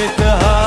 with the heart.